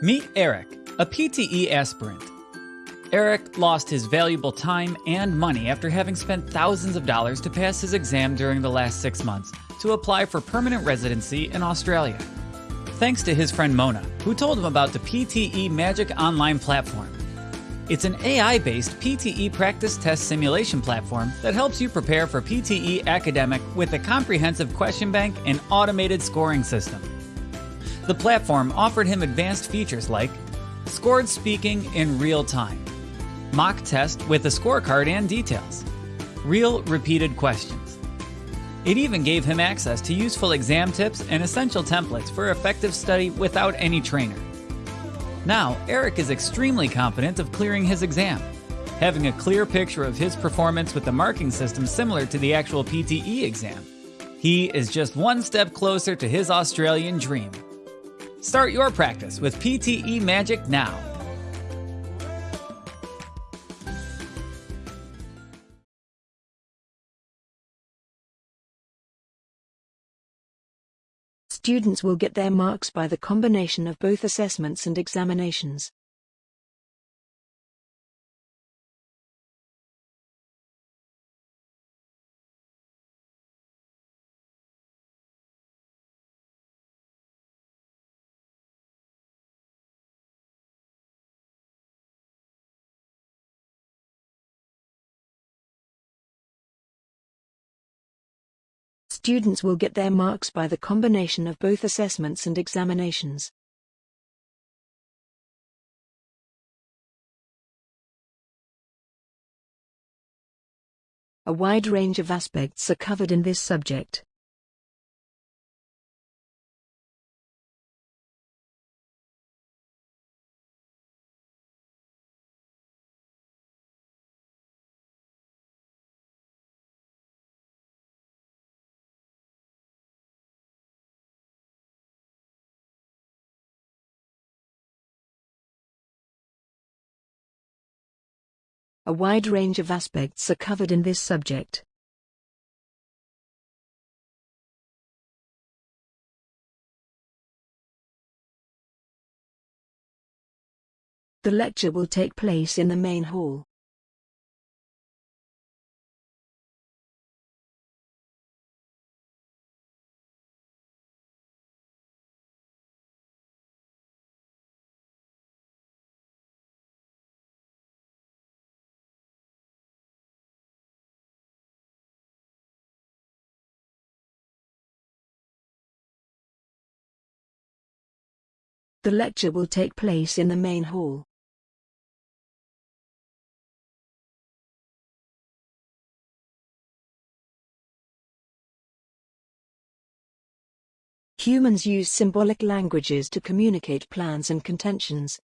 Meet Eric, a PTE aspirant. Eric lost his valuable time and money after having spent thousands of dollars to pass his exam during the last six months to apply for permanent residency in Australia. Thanks to his friend Mona, who told him about the PTE Magic Online platform. It's an AI based PTE practice test simulation platform that helps you prepare for PTE academic with a comprehensive question bank and automated scoring system. The platform offered him advanced features like scored speaking in real time, mock test with a scorecard and details, real repeated questions. It even gave him access to useful exam tips and essential templates for effective study without any trainer. Now, Eric is extremely confident of clearing his exam, having a clear picture of his performance with the marking system similar to the actual PTE exam. He is just one step closer to his Australian dream. Start your practice with PTE Magic now. Students will get their marks by the combination of both assessments and examinations. Students will get their marks by the combination of both assessments and examinations. A wide range of aspects are covered in this subject. A wide range of aspects are covered in this subject. The lecture will take place in the main hall. The lecture will take place in the main hall. Humans use symbolic languages to communicate plans and contentions.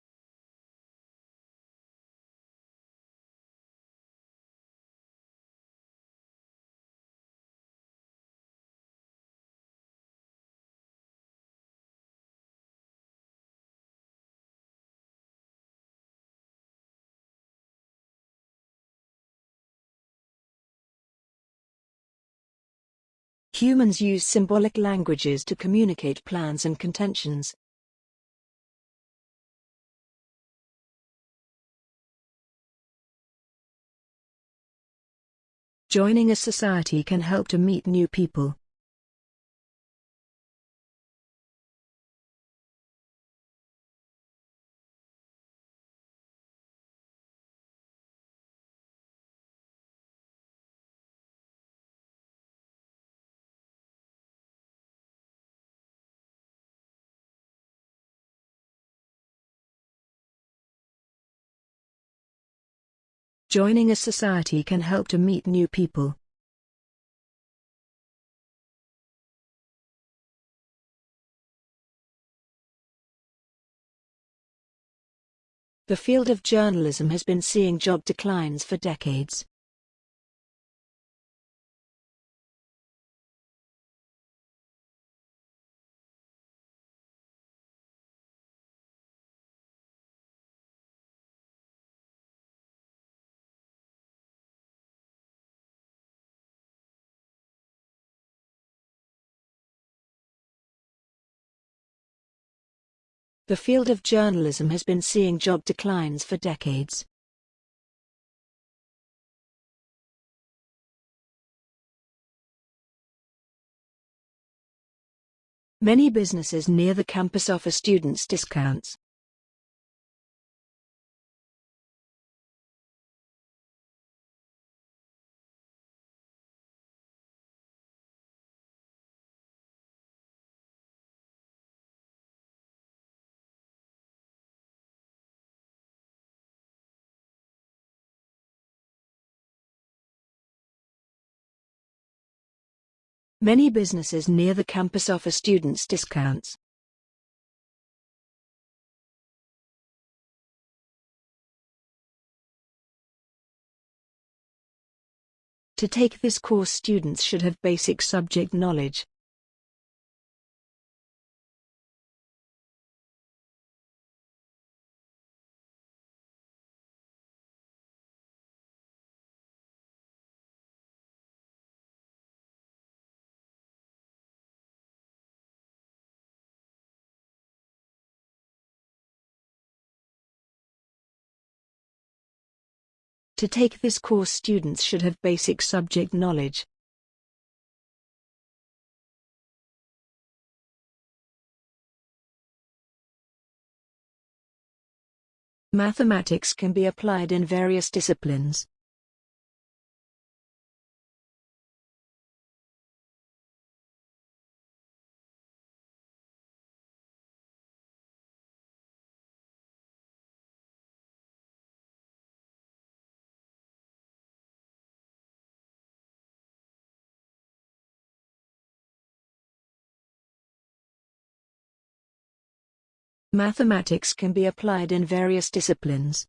Humans use symbolic languages to communicate plans and contentions. Joining a society can help to meet new people. Joining a society can help to meet new people. The field of journalism has been seeing job declines for decades. The field of journalism has been seeing job declines for decades. Many businesses near the campus offer students discounts. Many businesses near the campus offer students discounts. To take this course students should have basic subject knowledge. To take this course students should have basic subject knowledge. Mathematics can be applied in various disciplines. Mathematics can be applied in various disciplines.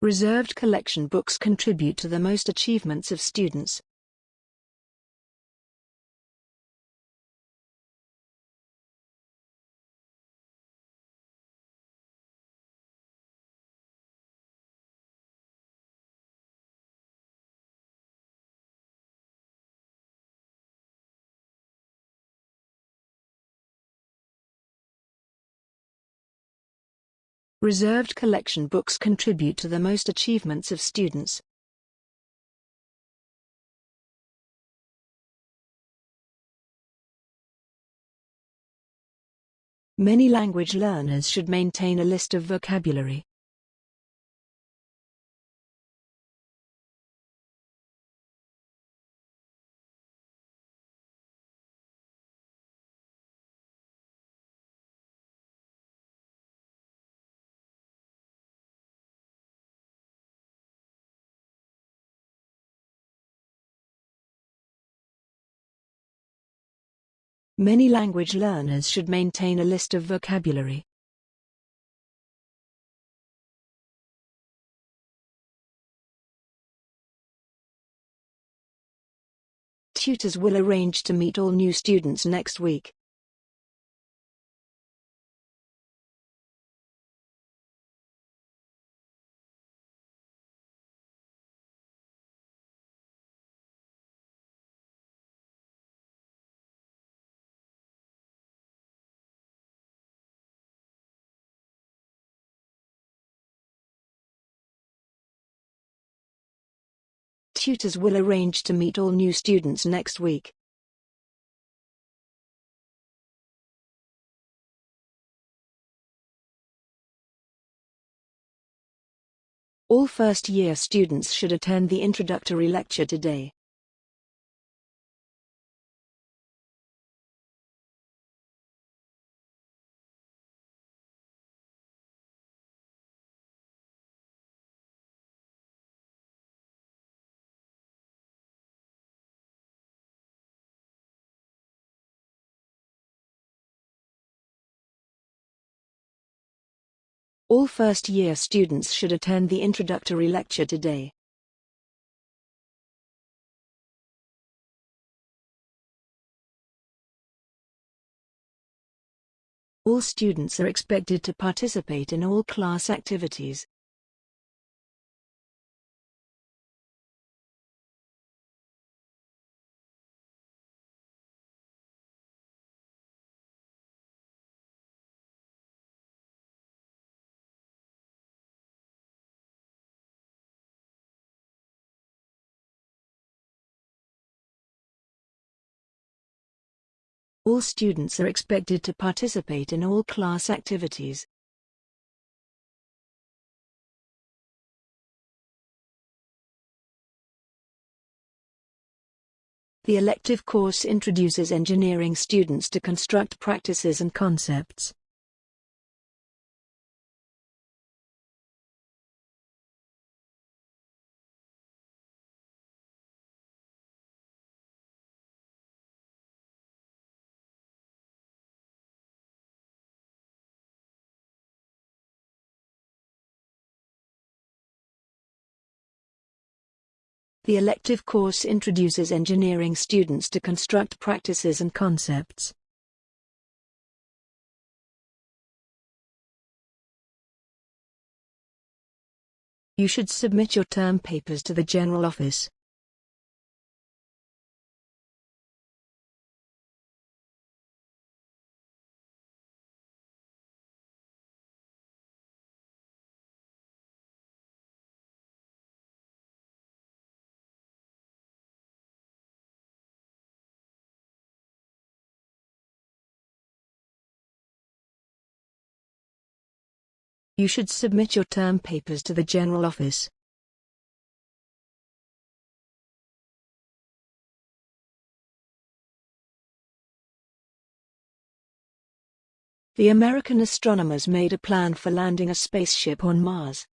Reserved collection books contribute to the most achievements of students. Reserved collection books contribute to the most achievements of students. Many language learners should maintain a list of vocabulary. Many language learners should maintain a list of vocabulary. Tutors will arrange to meet all new students next week. Tutors will arrange to meet all new students next week. All first-year students should attend the introductory lecture today. All first-year students should attend the introductory lecture today. All students are expected to participate in all class activities. All students are expected to participate in all class activities. The elective course introduces engineering students to construct practices and concepts. The elective course introduces engineering students to construct practices and concepts. You should submit your term papers to the General Office. You should submit your term papers to the General Office. The American astronomers made a plan for landing a spaceship on Mars.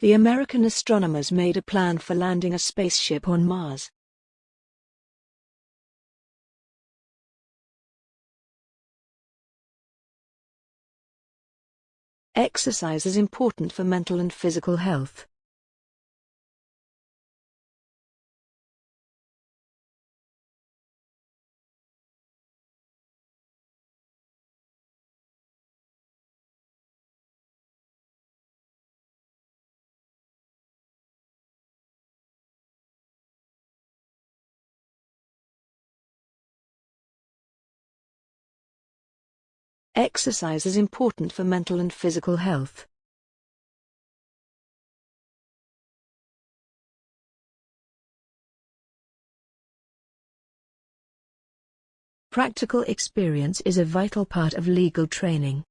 The American astronomers made a plan for landing a spaceship on Mars. Exercise is important for mental and physical health. Exercise is important for mental and physical health. Practical experience is a vital part of legal training.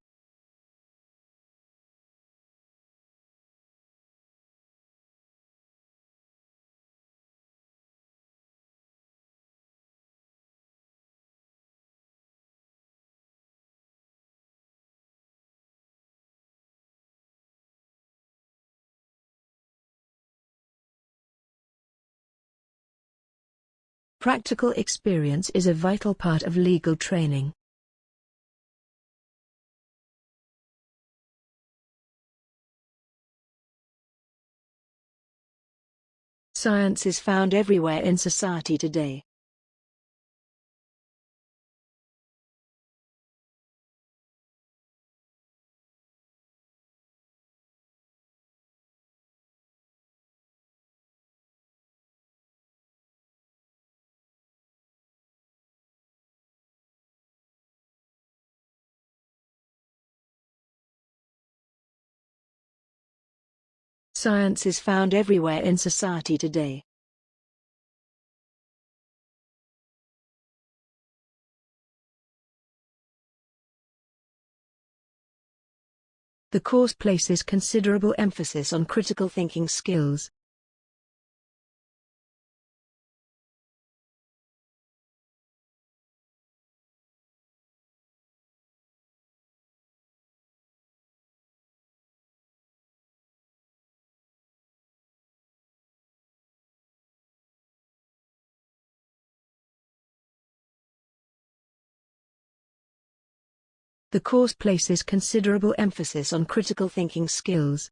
Practical experience is a vital part of legal training. Science is found everywhere in society today. Science is found everywhere in society today. The course places considerable emphasis on critical thinking skills. The course places considerable emphasis on critical thinking skills.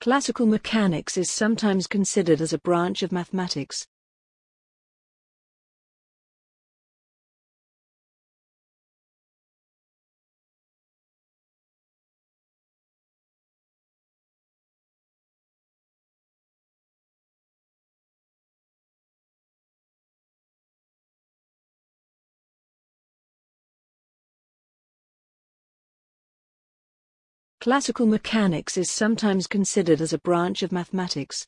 Classical mechanics is sometimes considered as a branch of mathematics. Classical mechanics is sometimes considered as a branch of mathematics.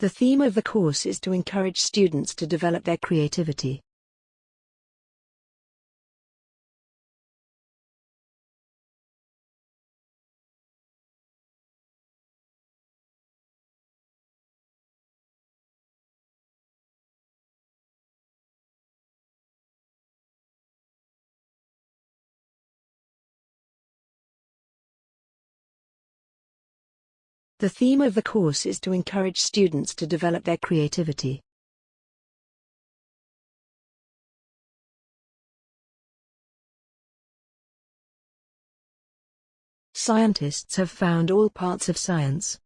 The theme of the course is to encourage students to develop their creativity. The theme of the course is to encourage students to develop their creativity. Scientists have found all parts of science.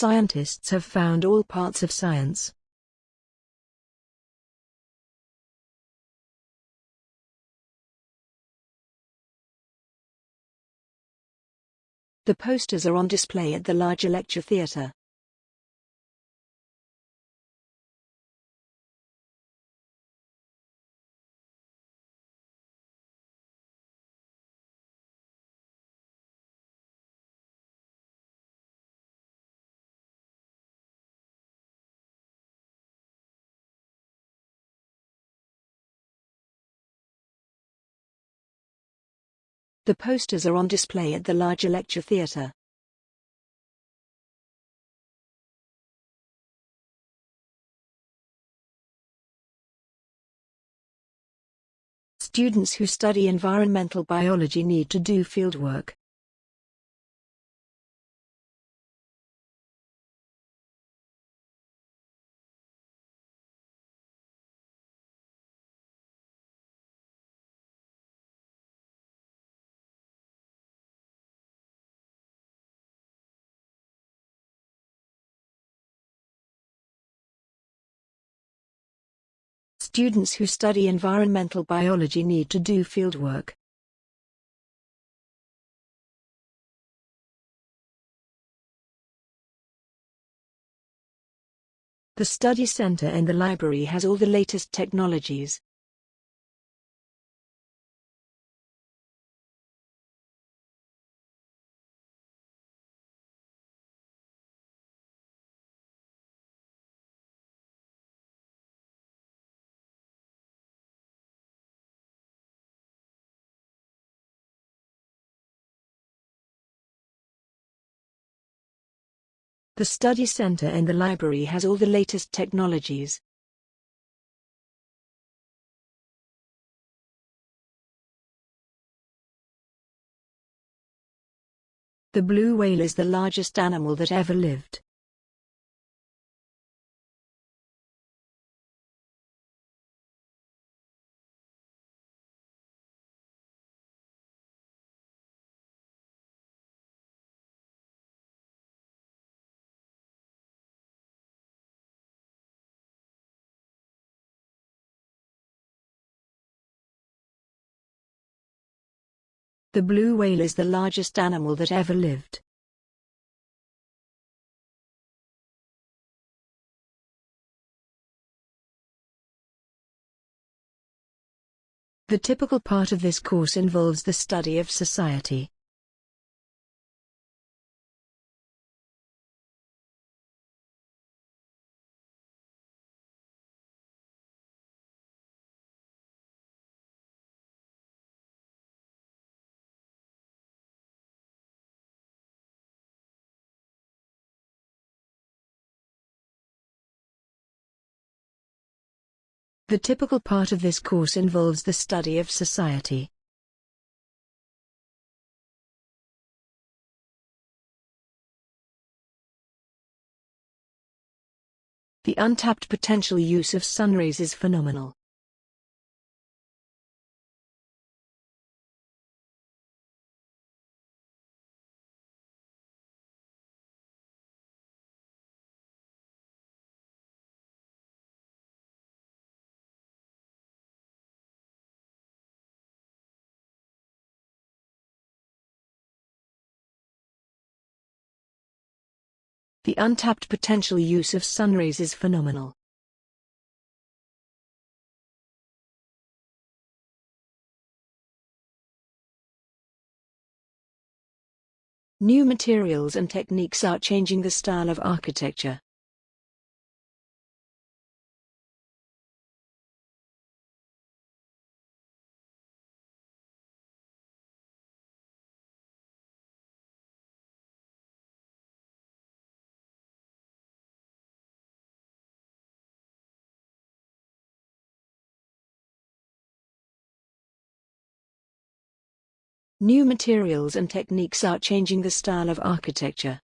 Scientists have found all parts of science. The posters are on display at the larger lecture theatre. The posters are on display at the larger lecture theatre. Students who study environmental biology need to do fieldwork. Students who study environmental biology need to do fieldwork. The study center and the library has all the latest technologies. The study center in the library has all the latest technologies. The blue whale is the largest animal that ever lived. The blue whale is the largest animal that ever lived. The typical part of this course involves the study of society. The typical part of this course involves the study of society. The untapped potential use of sunrays is phenomenal. The untapped potential use of sunrays is phenomenal. New materials and techniques are changing the style of architecture. New materials and techniques are changing the style of architecture.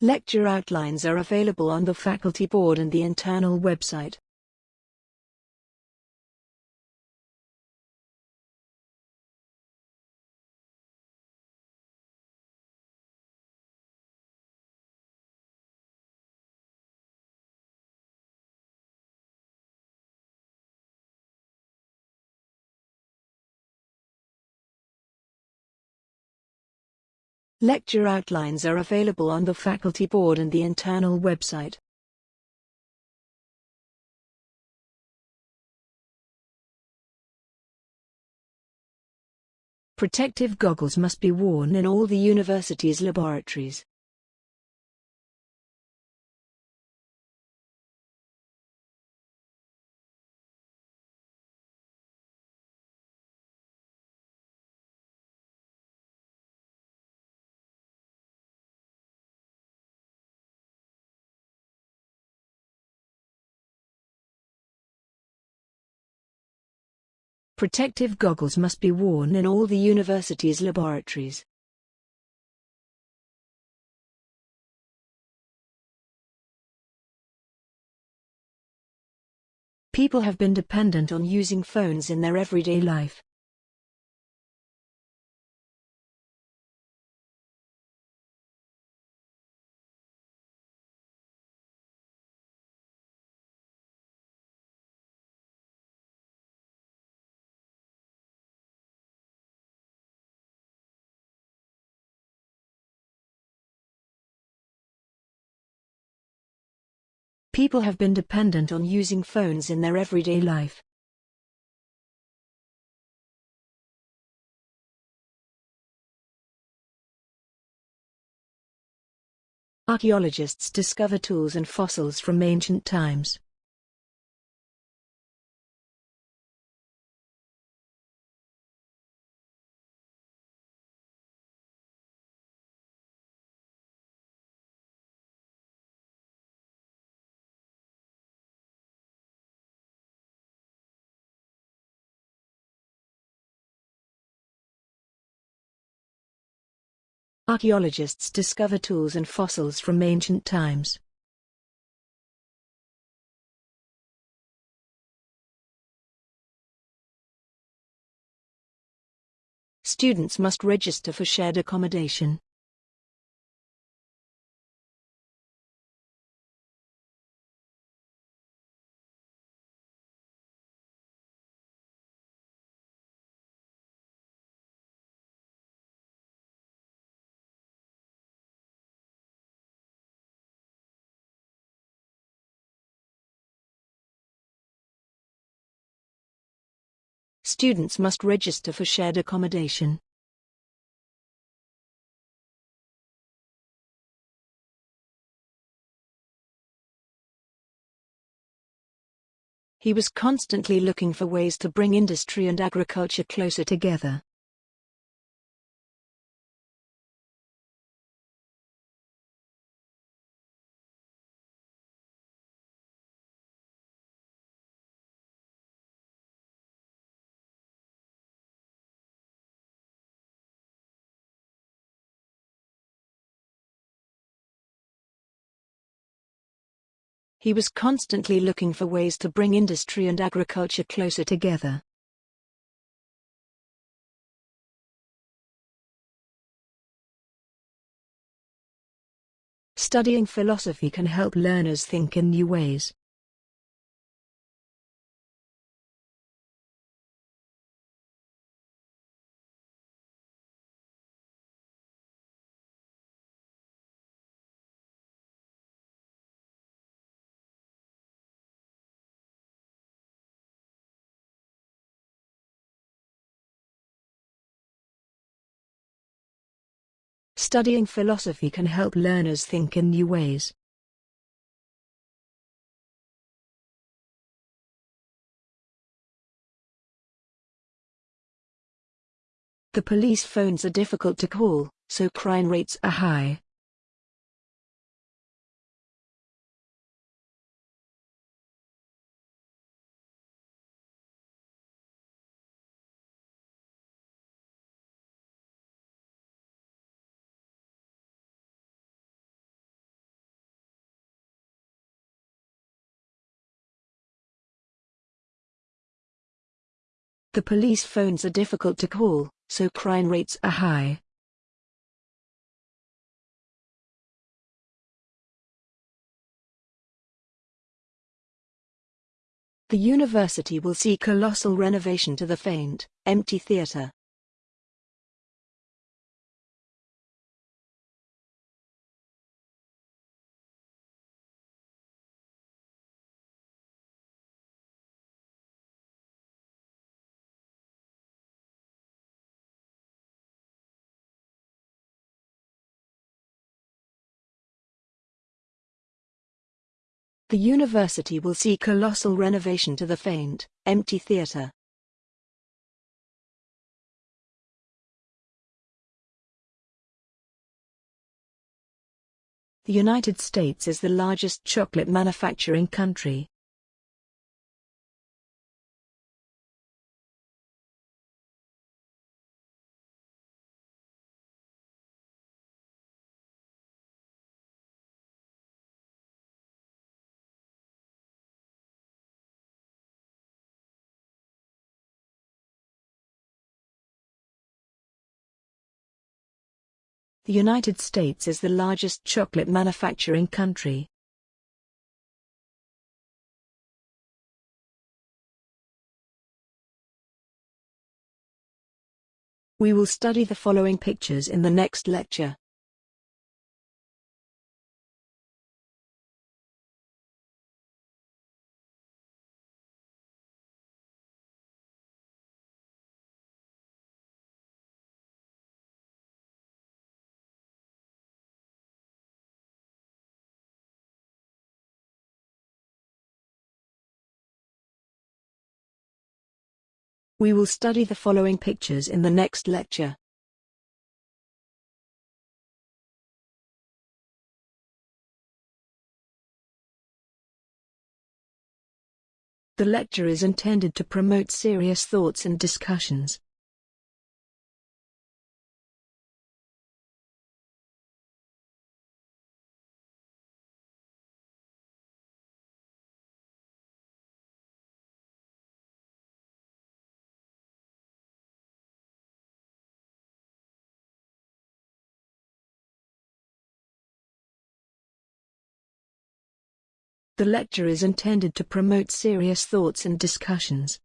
Lecture outlines are available on the faculty board and the internal website. Lecture outlines are available on the faculty board and the internal website. Protective goggles must be worn in all the university's laboratories. Protective goggles must be worn in all the university's laboratories. People have been dependent on using phones in their everyday life. People have been dependent on using phones in their everyday life. Archaeologists discover tools and fossils from ancient times. Archaeologists discover tools and fossils from ancient times. Students must register for shared accommodation. Students must register for shared accommodation. He was constantly looking for ways to bring industry and agriculture closer together. He was constantly looking for ways to bring industry and agriculture closer together. Studying philosophy can help learners think in new ways. Studying philosophy can help learners think in new ways. The police phones are difficult to call, so crime rates are high. The police phones are difficult to call, so crime rates are high. The university will see colossal renovation to the faint, empty theatre. The university will see colossal renovation to the faint, empty theatre. The United States is the largest chocolate manufacturing country. The United States is the largest chocolate manufacturing country. We will study the following pictures in the next lecture. We will study the following pictures in the next lecture. The lecture is intended to promote serious thoughts and discussions. The lecture is intended to promote serious thoughts and discussions.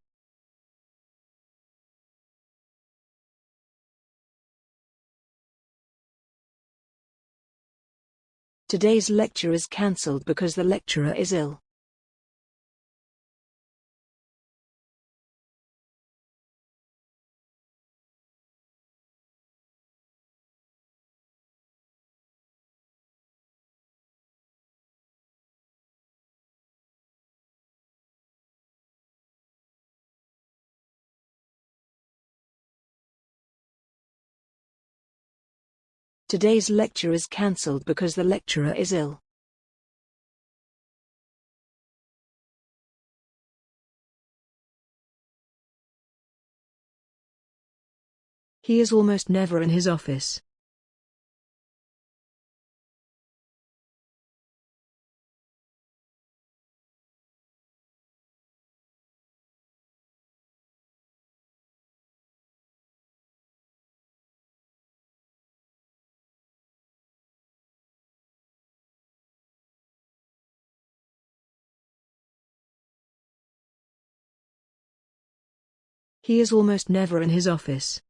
Today's lecture is cancelled because the lecturer is ill. Today's lecture is cancelled because the lecturer is ill. He is almost never in his office. He is almost never in his office.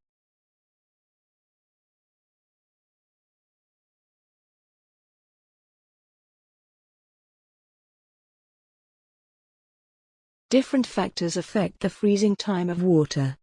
Different factors affect the freezing time of water.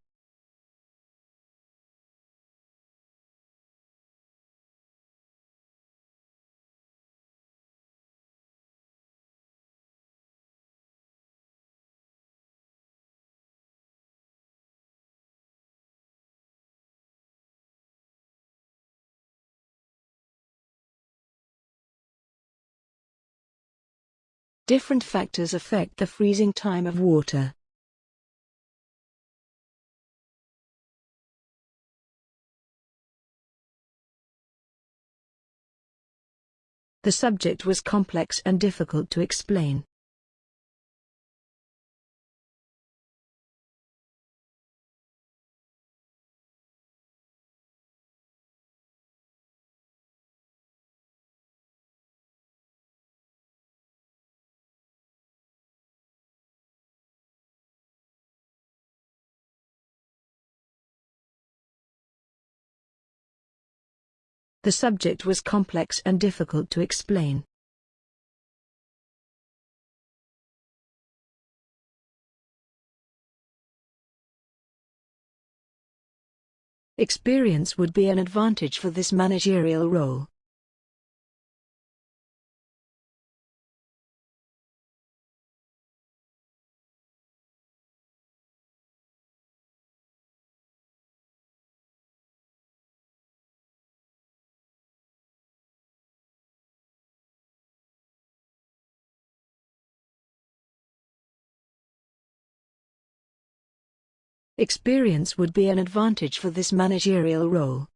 Different factors affect the freezing time of water. The subject was complex and difficult to explain. The subject was complex and difficult to explain. Experience would be an advantage for this managerial role. Experience would be an advantage for this managerial role.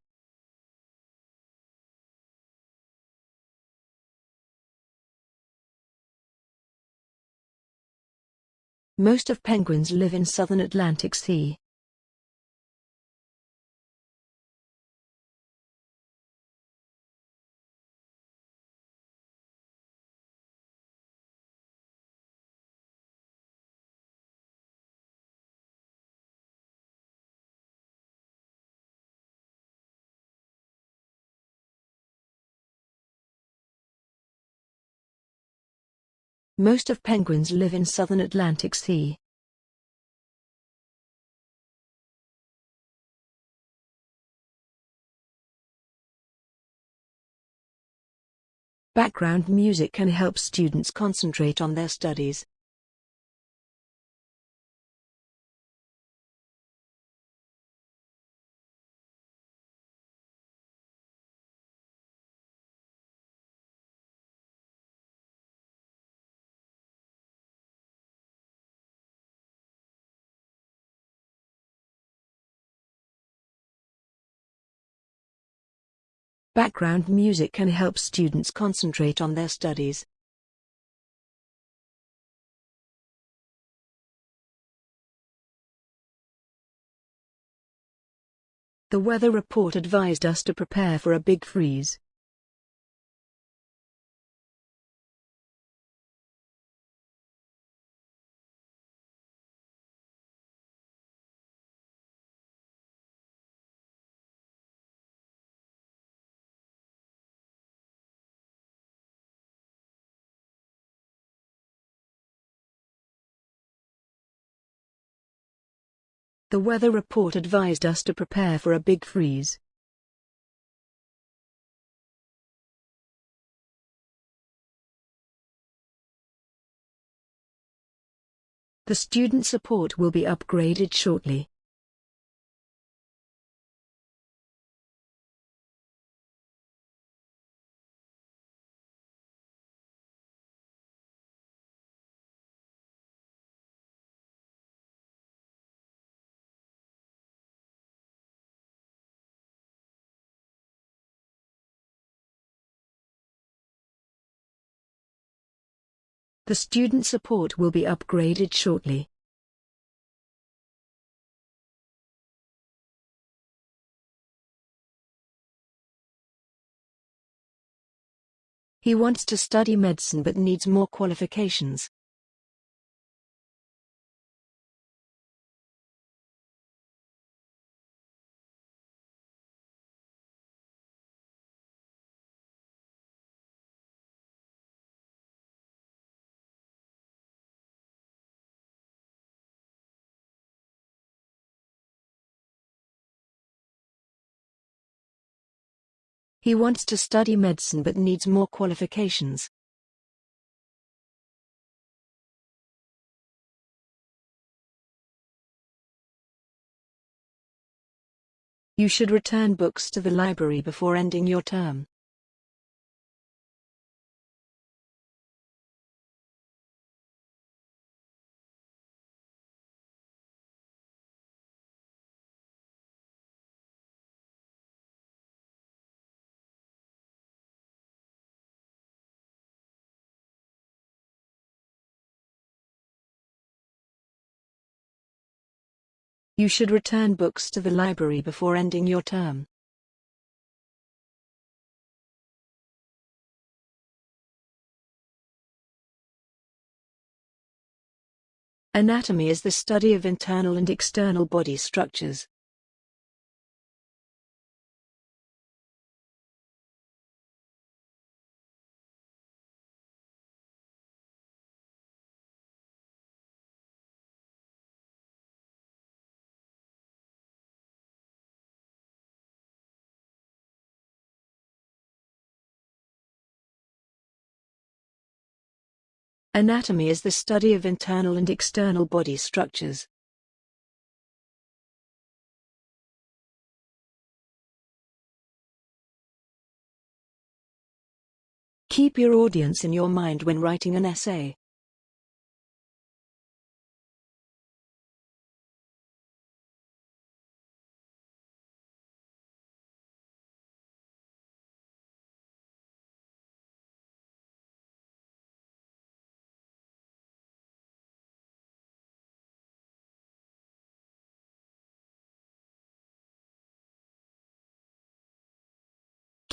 Most of penguins live in southern Atlantic Sea. Most of penguins live in southern Atlantic Sea. Background music can help students concentrate on their studies. Background music can help students concentrate on their studies. The weather report advised us to prepare for a big freeze. The weather report advised us to prepare for a big freeze. The student support will be upgraded shortly. The student support will be upgraded shortly. He wants to study medicine but needs more qualifications. He wants to study medicine but needs more qualifications. You should return books to the library before ending your term. You should return books to the library before ending your term. Anatomy is the study of internal and external body structures. Anatomy is the study of internal and external body structures. Keep your audience in your mind when writing an essay.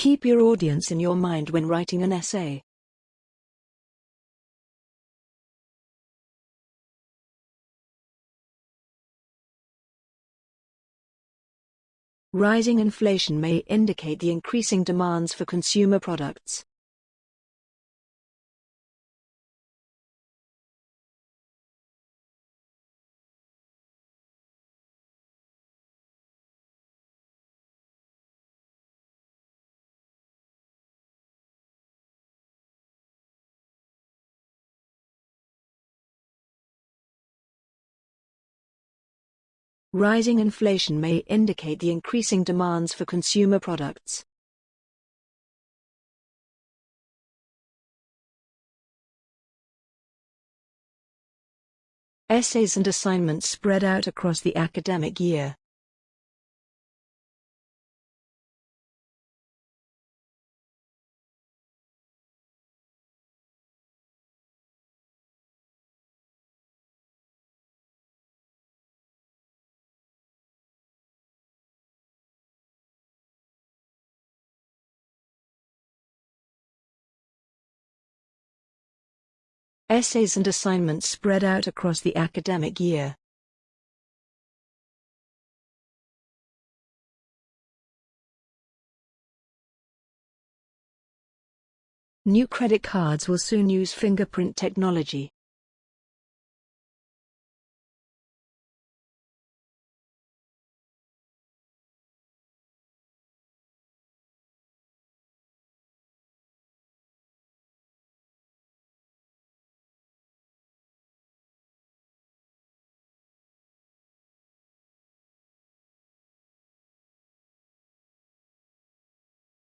Keep your audience in your mind when writing an essay. Rising inflation may indicate the increasing demands for consumer products. Rising inflation may indicate the increasing demands for consumer products. Essays and assignments spread out across the academic year. Essays and assignments spread out across the academic year. New credit cards will soon use fingerprint technology.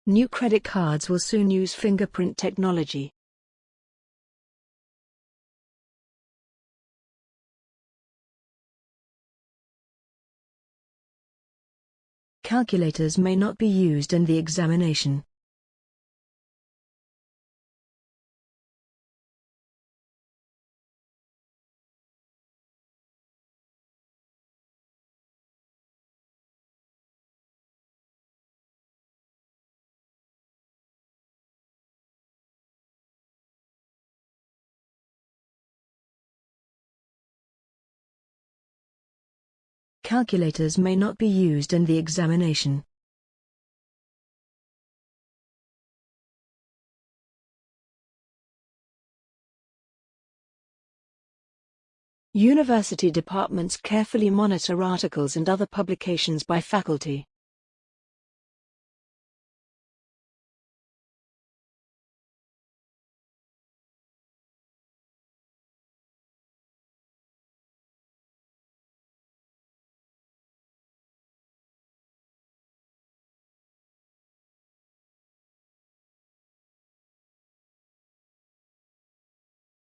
New credit cards will soon use fingerprint technology. Calculators may not be used in the examination. Calculators may not be used in the examination. University departments carefully monitor articles and other publications by faculty.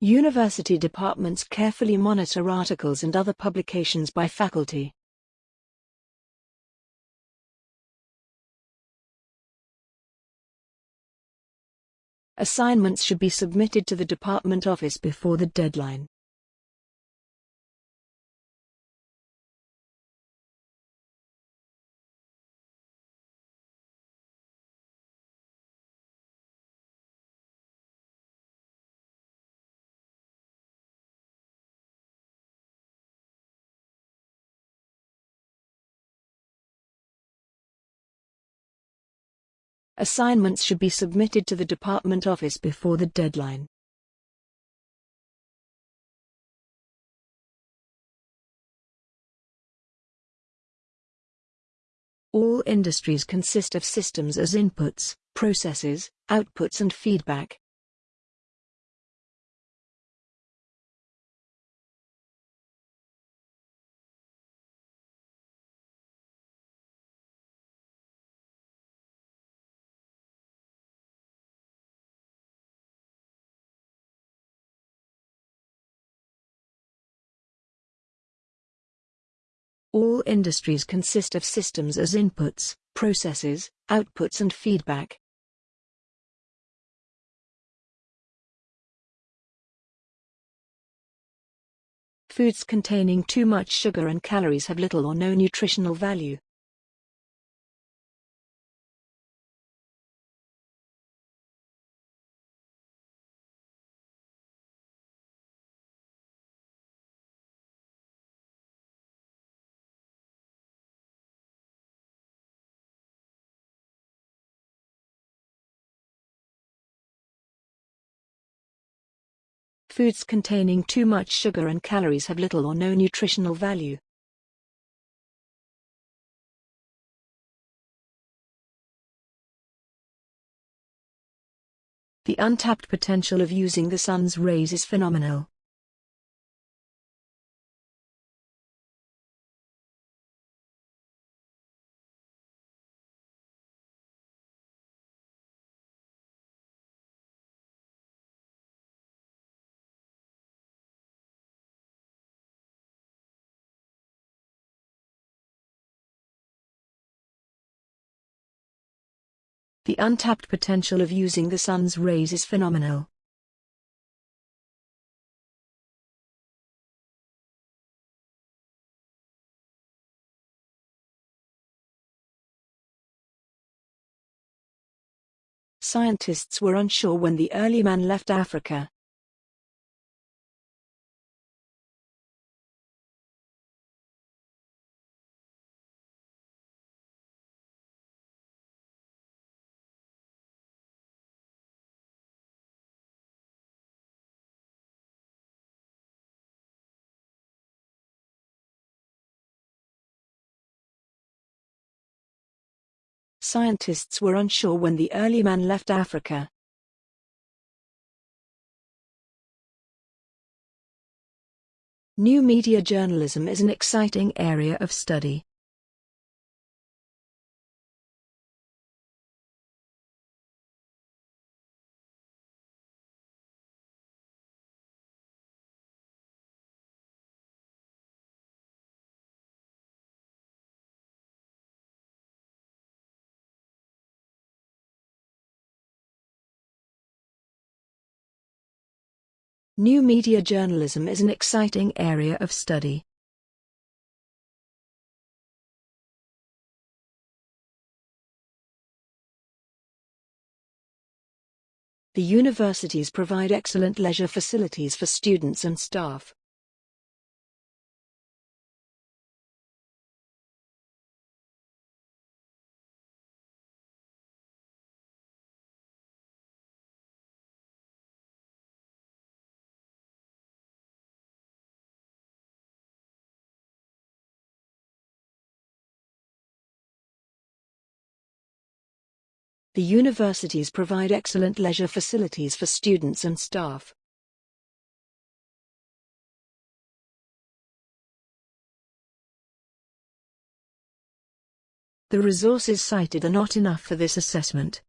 University departments carefully monitor articles and other publications by faculty. Assignments should be submitted to the department office before the deadline. Assignments should be submitted to the department office before the deadline. All industries consist of systems as inputs, processes, outputs and feedback. All industries consist of systems as inputs, processes, outputs and feedback. Foods containing too much sugar and calories have little or no nutritional value. Foods containing too much sugar and calories have little or no nutritional value. The untapped potential of using the sun's rays is phenomenal. The untapped potential of using the sun's rays is phenomenal. Scientists were unsure when the early man left Africa. Scientists were unsure when the early man left Africa. New media journalism is an exciting area of study. New media journalism is an exciting area of study. The universities provide excellent leisure facilities for students and staff. The universities provide excellent leisure facilities for students and staff. The resources cited are not enough for this assessment.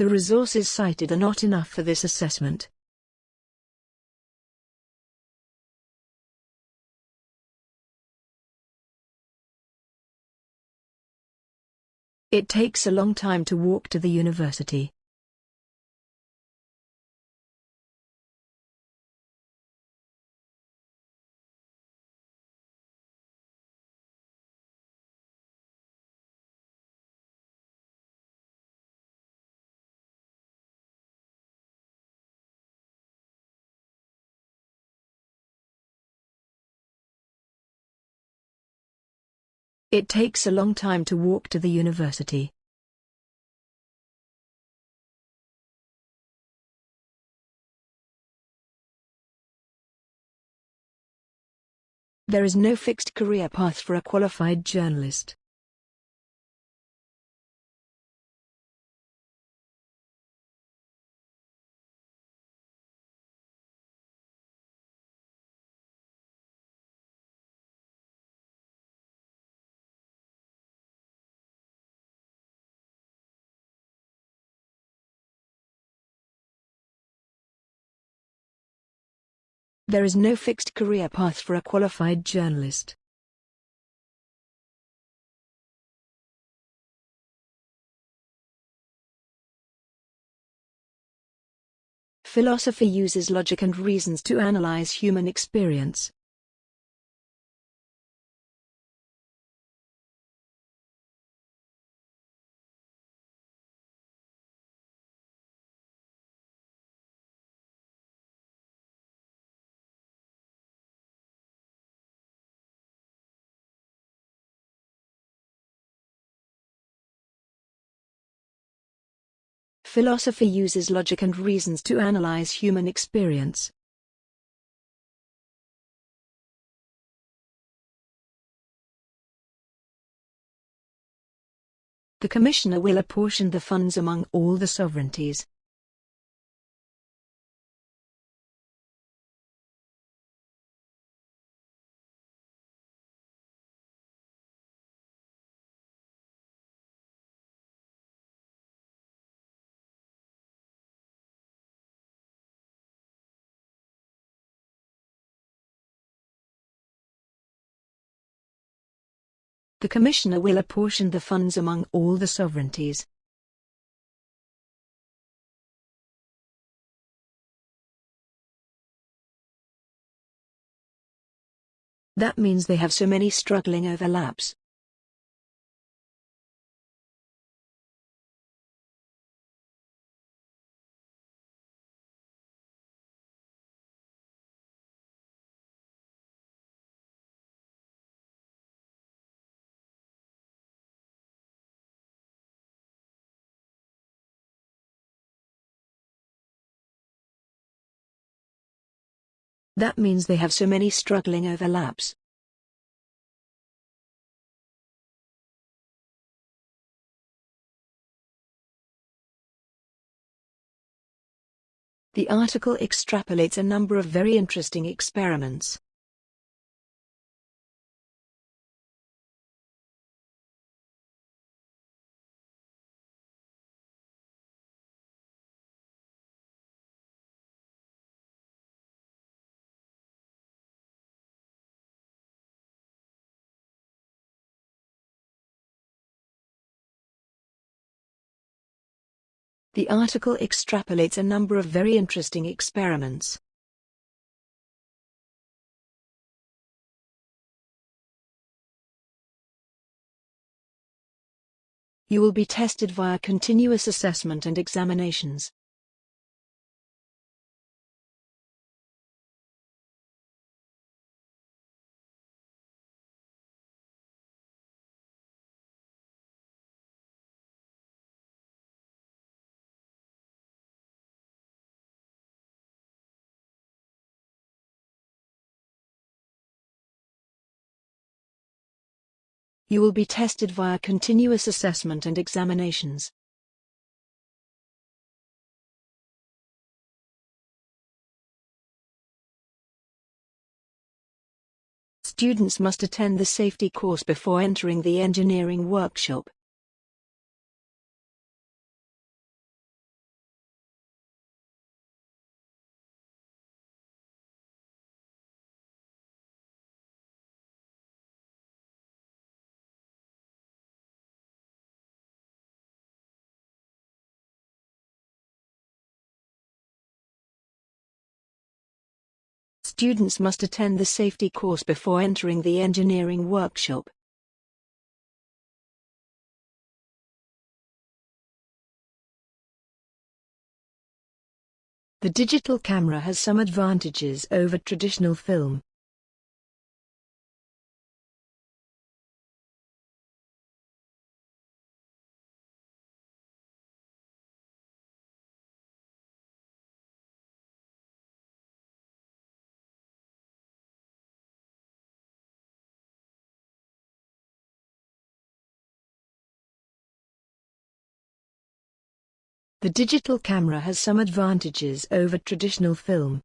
The resources cited are not enough for this assessment. It takes a long time to walk to the university. It takes a long time to walk to the university. There is no fixed career path for a qualified journalist. There is no fixed career path for a qualified journalist. Philosophy uses logic and reasons to analyze human experience. Philosophy uses logic and reasons to analyze human experience. The Commissioner will apportion the funds among all the sovereignties. The Commissioner will apportion the funds among all the sovereignties. That means they have so many struggling overlaps. That means they have so many struggling overlaps. The article extrapolates a number of very interesting experiments. The article extrapolates a number of very interesting experiments. You will be tested via continuous assessment and examinations. You will be tested via continuous assessment and examinations. Students must attend the safety course before entering the engineering workshop. Students must attend the safety course before entering the engineering workshop. The digital camera has some advantages over traditional film. The digital camera has some advantages over traditional film.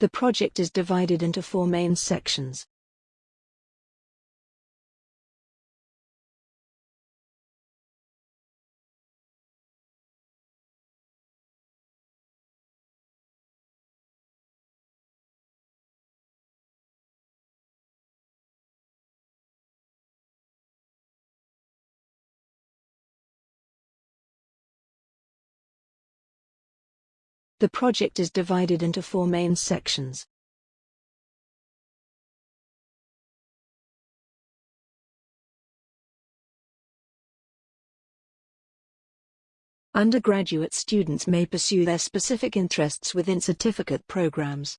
The project is divided into four main sections. The project is divided into four main sections. Undergraduate students may pursue their specific interests within certificate programs.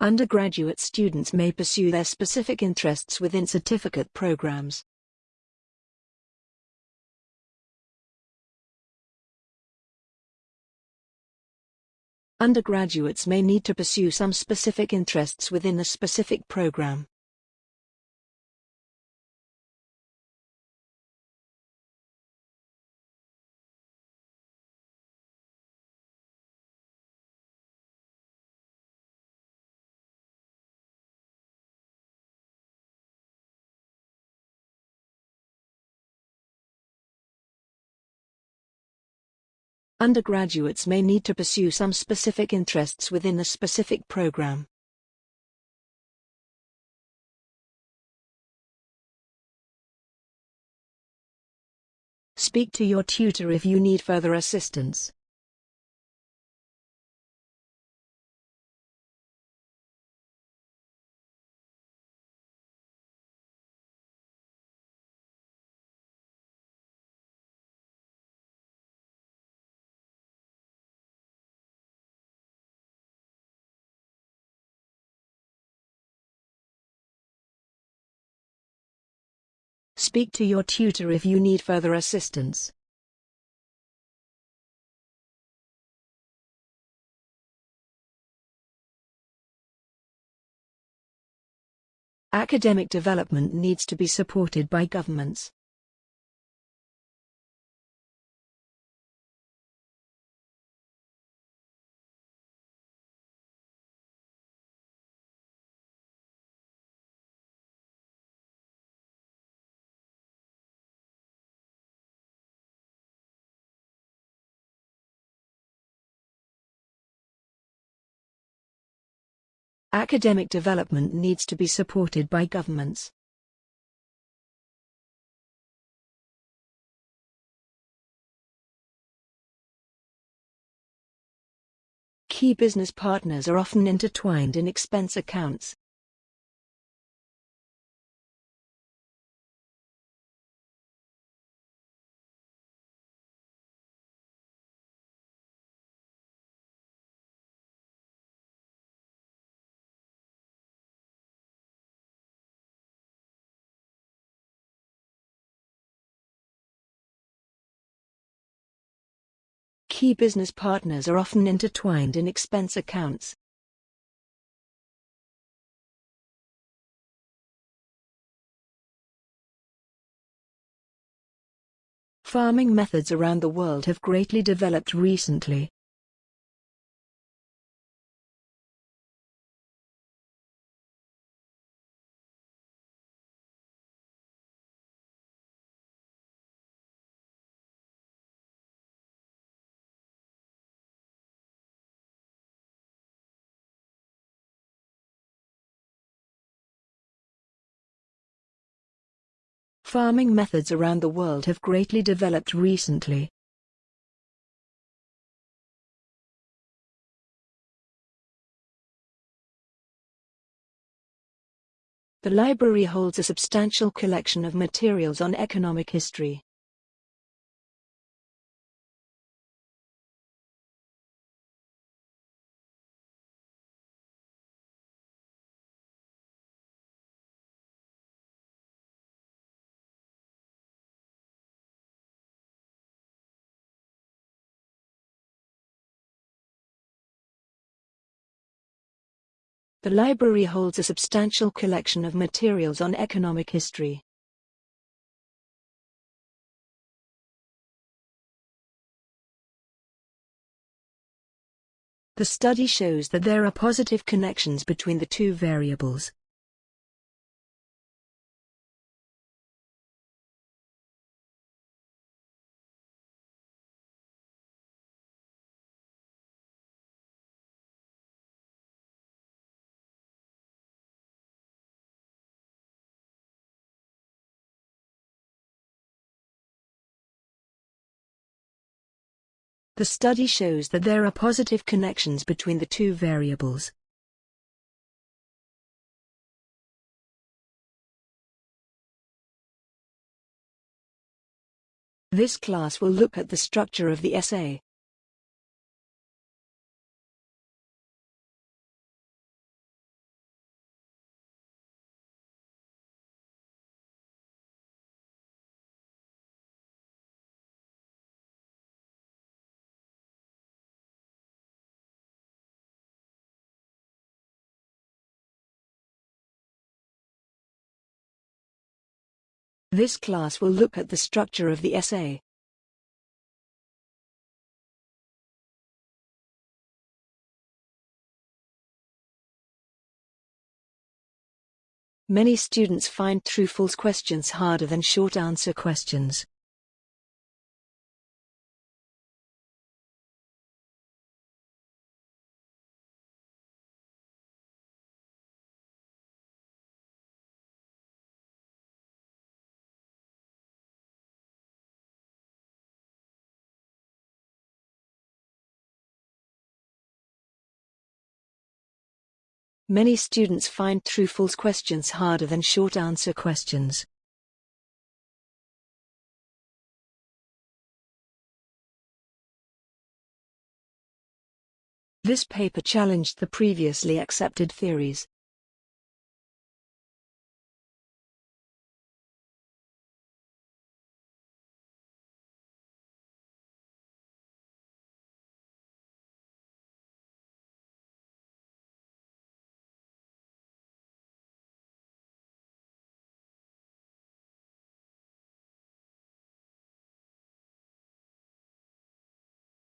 Undergraduate students may pursue their specific interests within certificate programs. Undergraduates may need to pursue some specific interests within a specific program. Undergraduates may need to pursue some specific interests within a specific program. Speak to your tutor if you need further assistance. Speak to your tutor if you need further assistance. Academic development needs to be supported by governments. Academic development needs to be supported by governments. Key business partners are often intertwined in expense accounts. Key business partners are often intertwined in expense accounts. Farming methods around the world have greatly developed recently. Farming methods around the world have greatly developed recently. The library holds a substantial collection of materials on economic history. The library holds a substantial collection of materials on economic history. The study shows that there are positive connections between the two variables. The study shows that there are positive connections between the two variables. This class will look at the structure of the essay. This class will look at the structure of the essay. Many students find true-false questions harder than short answer questions. Many students find true-false questions harder than short answer questions. This paper challenged the previously accepted theories.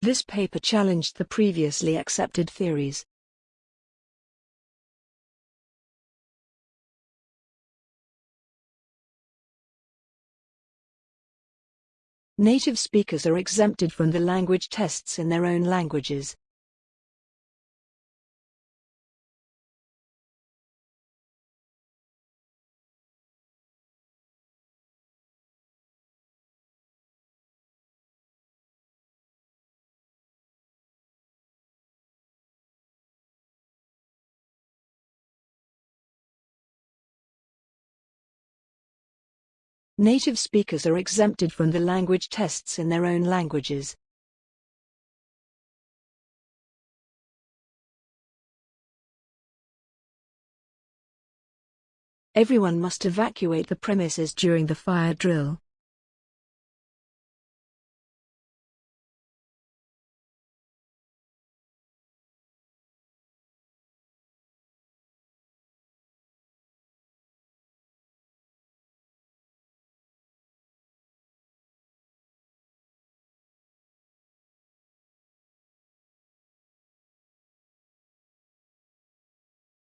This paper challenged the previously accepted theories. Native speakers are exempted from the language tests in their own languages. Native speakers are exempted from the language tests in their own languages. Everyone must evacuate the premises during the fire drill.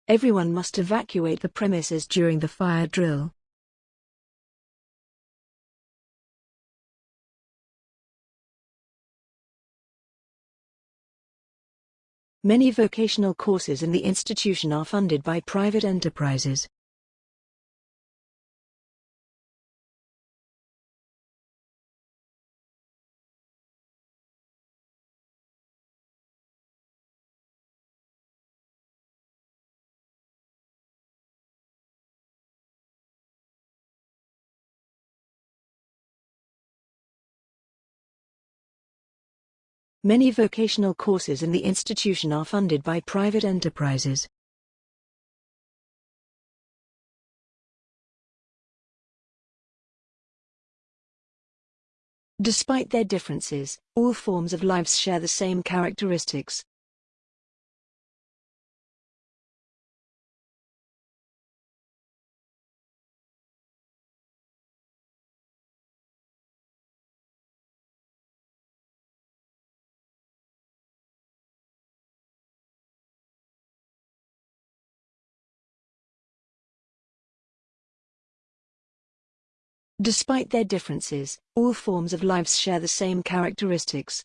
Everyone must evacuate the premises during the fire drill. Many vocational courses in the institution are funded by private enterprises. Many vocational courses in the institution are funded by private enterprises. Despite their differences, all forms of lives share the same characteristics. Despite their differences, all forms of lives share the same characteristics.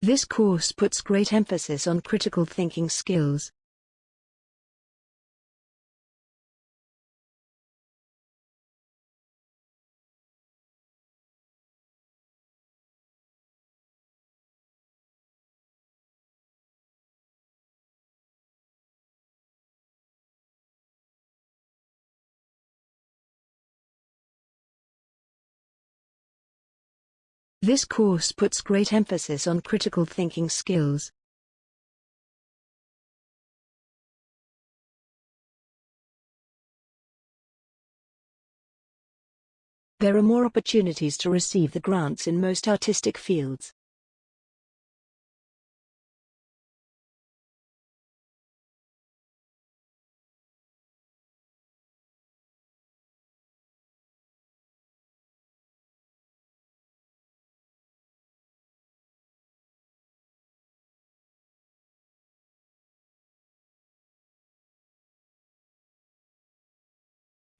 This course puts great emphasis on critical thinking skills. This course puts great emphasis on critical thinking skills. There are more opportunities to receive the grants in most artistic fields.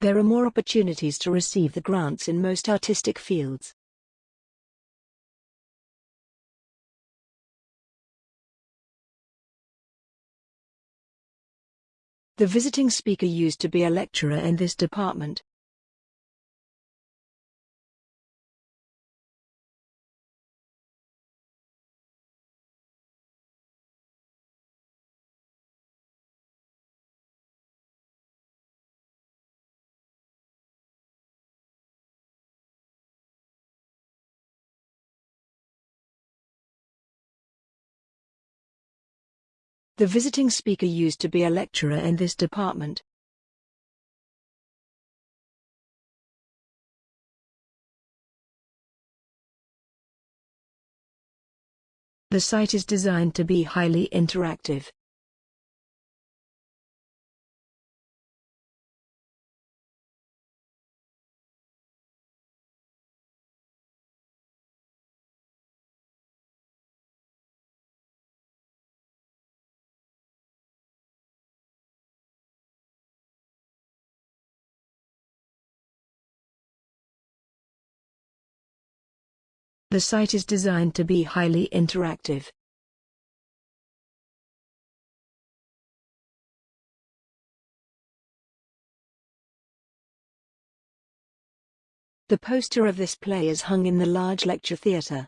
There are more opportunities to receive the grants in most artistic fields. The visiting speaker used to be a lecturer in this department. The visiting speaker used to be a lecturer in this department. The site is designed to be highly interactive. The site is designed to be highly interactive. The poster of this play is hung in the large lecture theatre.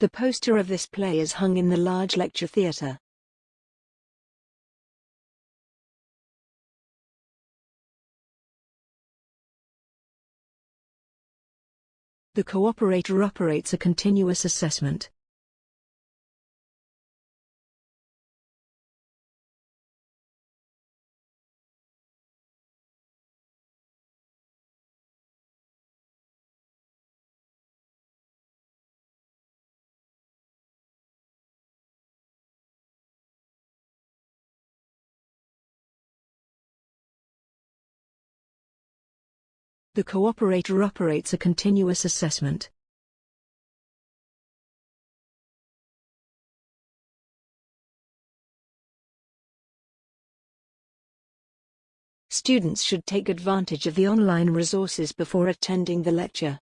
The poster of this play is hung in the large lecture theatre. The cooperator operates a continuous assessment. The cooperator operates a continuous assessment. Students should take advantage of the online resources before attending the lecture.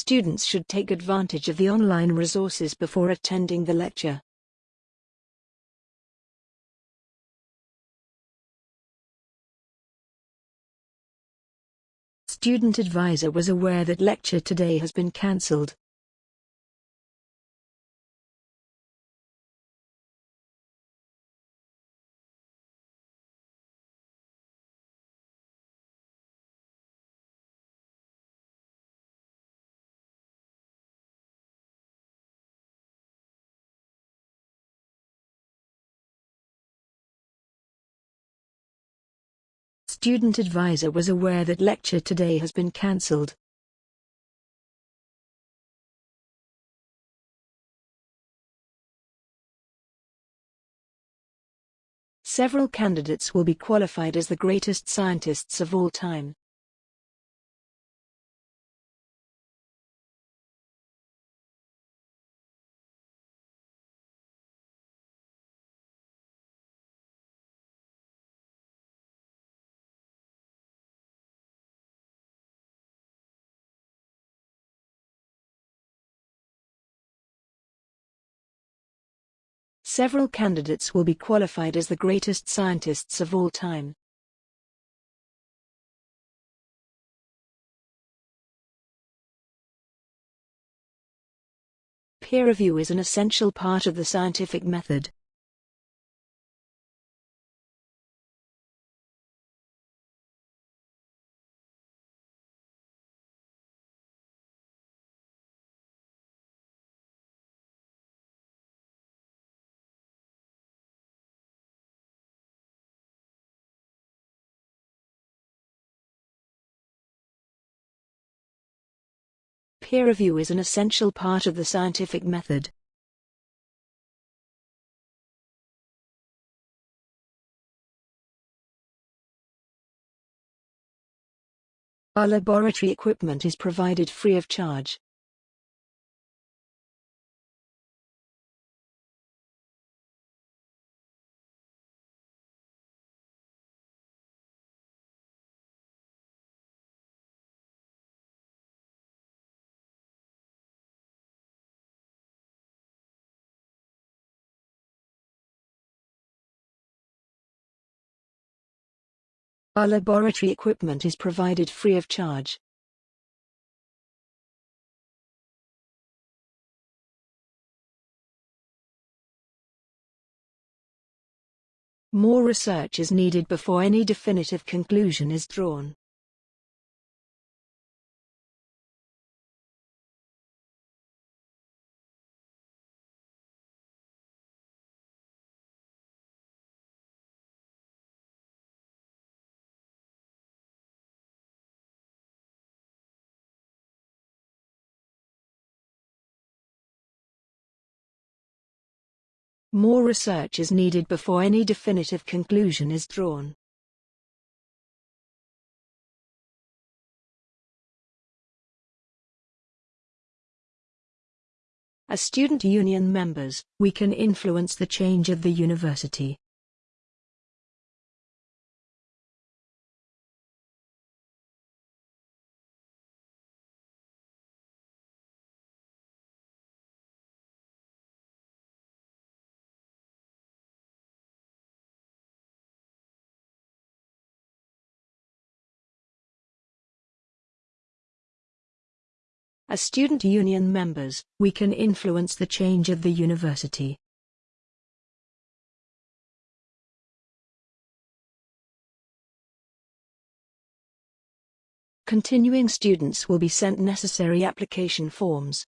Students should take advantage of the online resources before attending the lecture. Student advisor was aware that lecture today has been cancelled. Student advisor was aware that lecture today has been cancelled. Several candidates will be qualified as the greatest scientists of all time. Several candidates will be qualified as the greatest scientists of all time. Peer review is an essential part of the scientific method. Peer review is an essential part of the scientific method. Our laboratory equipment is provided free of charge. Our laboratory equipment is provided free of charge. More research is needed before any definitive conclusion is drawn. More research is needed before any definitive conclusion is drawn. As student union members, we can influence the change of the university. As student union members, we can influence the change of the university. Continuing students will be sent necessary application forms.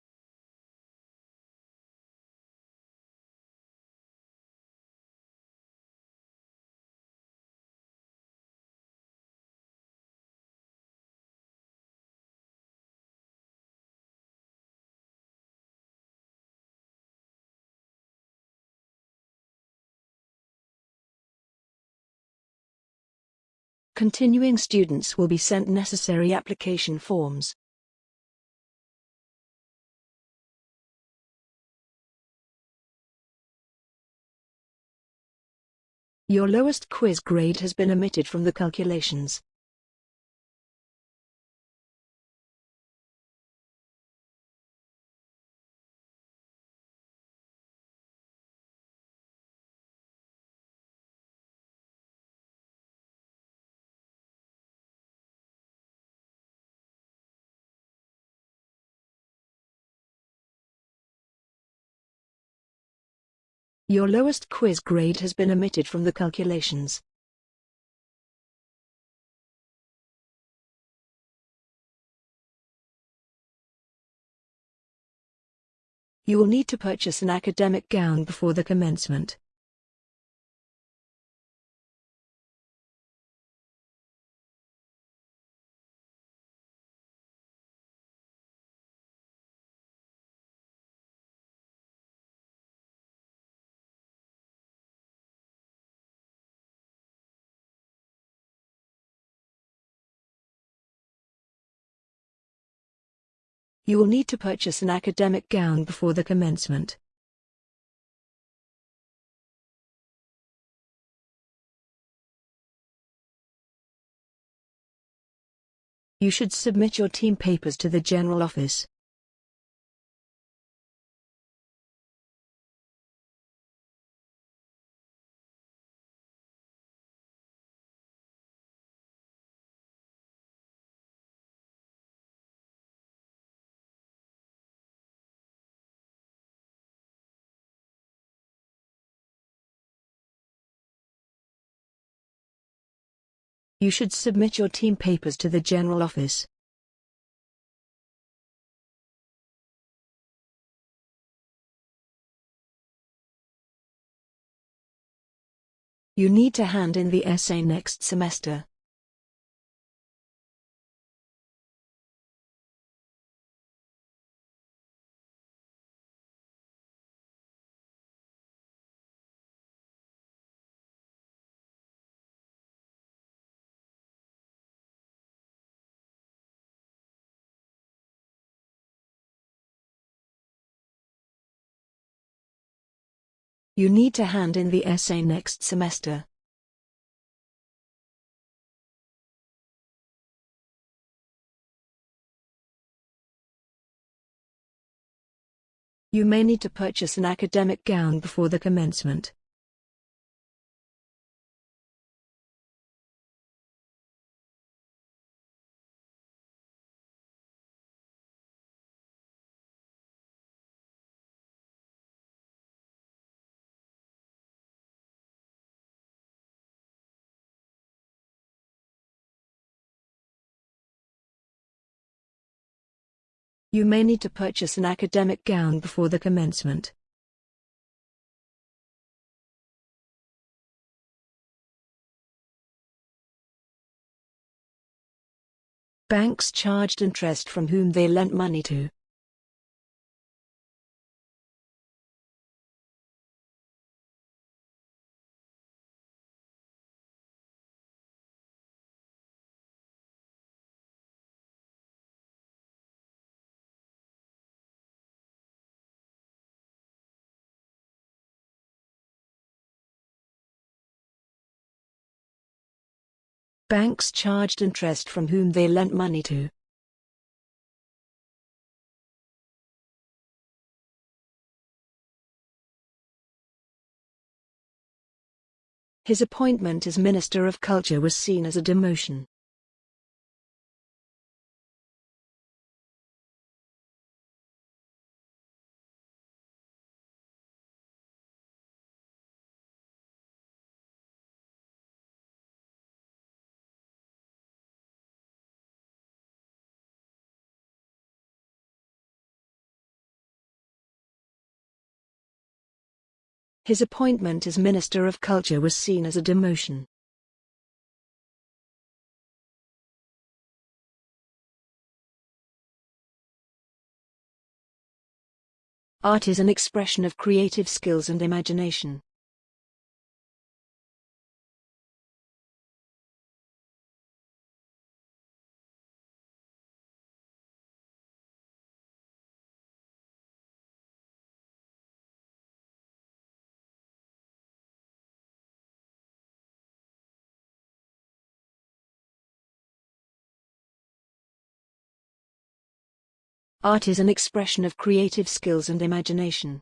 Continuing students will be sent necessary application forms. Your lowest quiz grade has been omitted from the calculations. Your lowest quiz grade has been omitted from the calculations. You will need to purchase an academic gown before the commencement. You will need to purchase an academic gown before the commencement. You should submit your team papers to the general office. You should submit your team papers to the general office. You need to hand in the essay next semester. You need to hand in the essay next semester. You may need to purchase an academic gown before the commencement. You may need to purchase an academic gown before the commencement. Banks charged interest from whom they lent money to. Banks charged interest from whom they lent money to. His appointment as Minister of Culture was seen as a demotion. His appointment as Minister of Culture was seen as a demotion. Art is an expression of creative skills and imagination. Art is an expression of creative skills and imagination.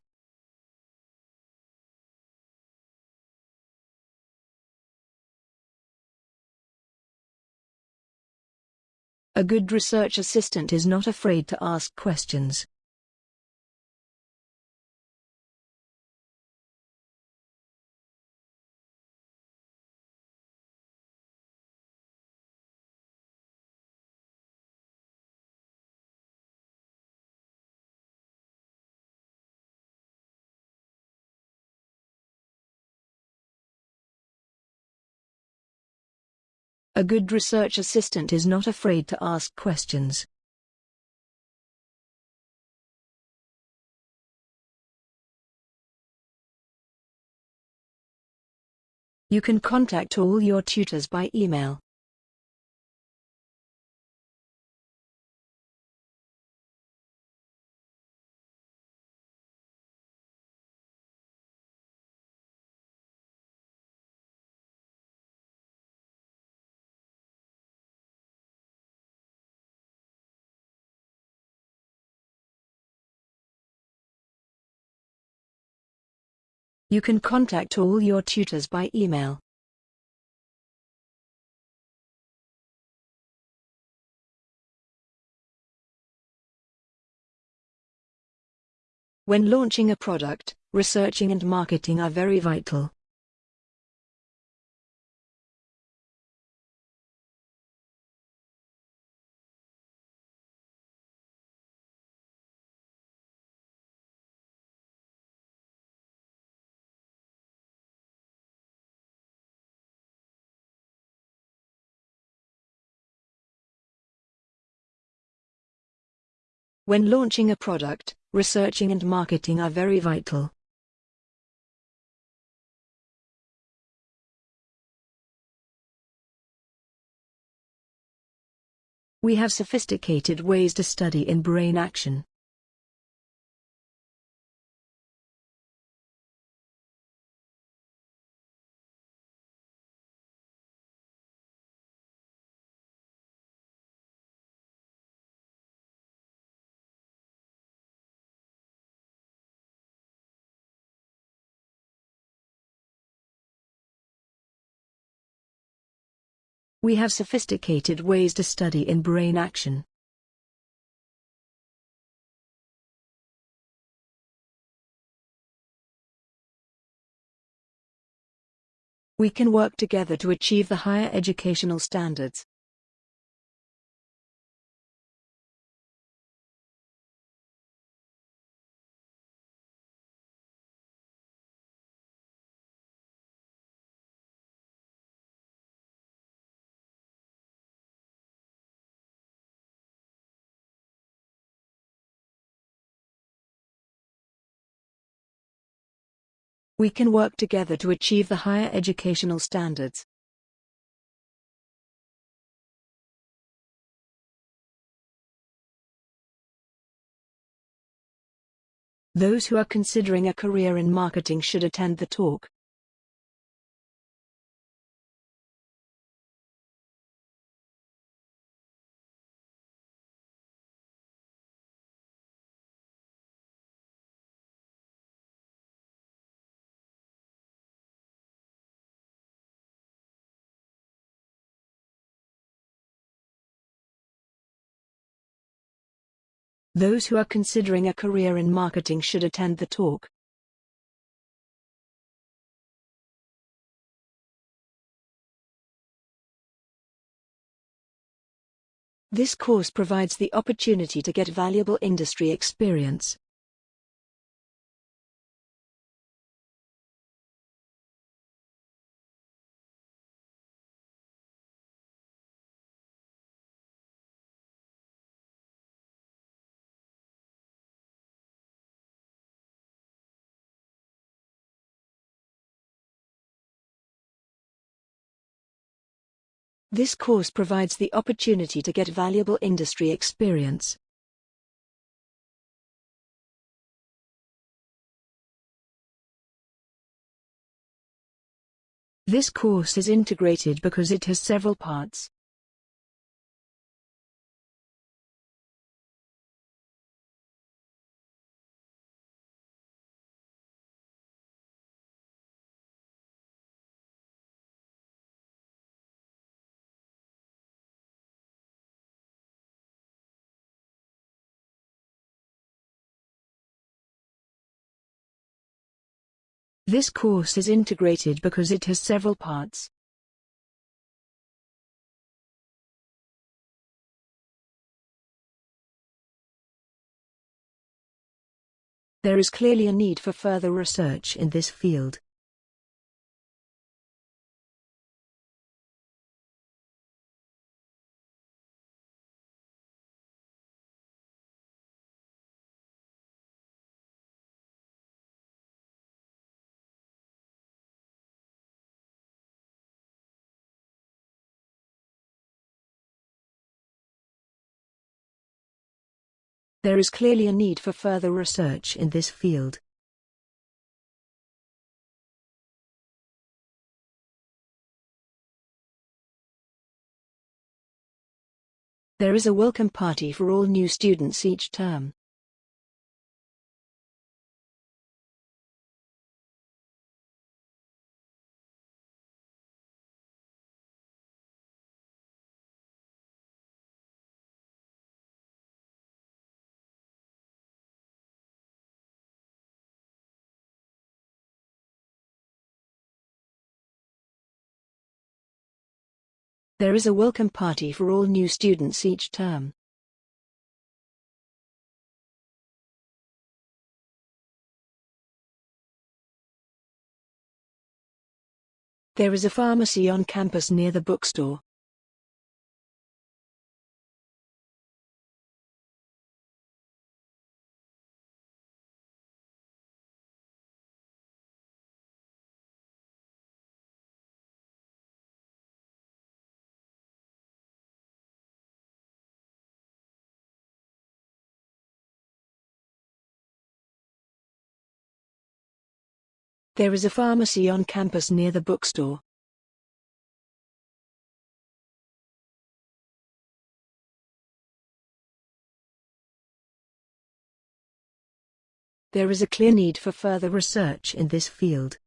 A good research assistant is not afraid to ask questions. A good research assistant is not afraid to ask questions. You can contact all your tutors by email. You can contact all your tutors by email. When launching a product, researching and marketing are very vital. When launching a product, researching and marketing are very vital. We have sophisticated ways to study in brain action. We have sophisticated ways to study in brain action. We can work together to achieve the higher educational standards. We can work together to achieve the higher educational standards. Those who are considering a career in marketing should attend the talk. Those who are considering a career in marketing should attend the talk. This course provides the opportunity to get valuable industry experience. This course provides the opportunity to get valuable industry experience. This course is integrated because it has several parts. This course is integrated because it has several parts. There is clearly a need for further research in this field. There is clearly a need for further research in this field. There is a welcome party for all new students each term. There is a welcome party for all new students each term. There is a pharmacy on campus near the bookstore. There is a pharmacy on campus near the bookstore. There is a clear need for further research in this field.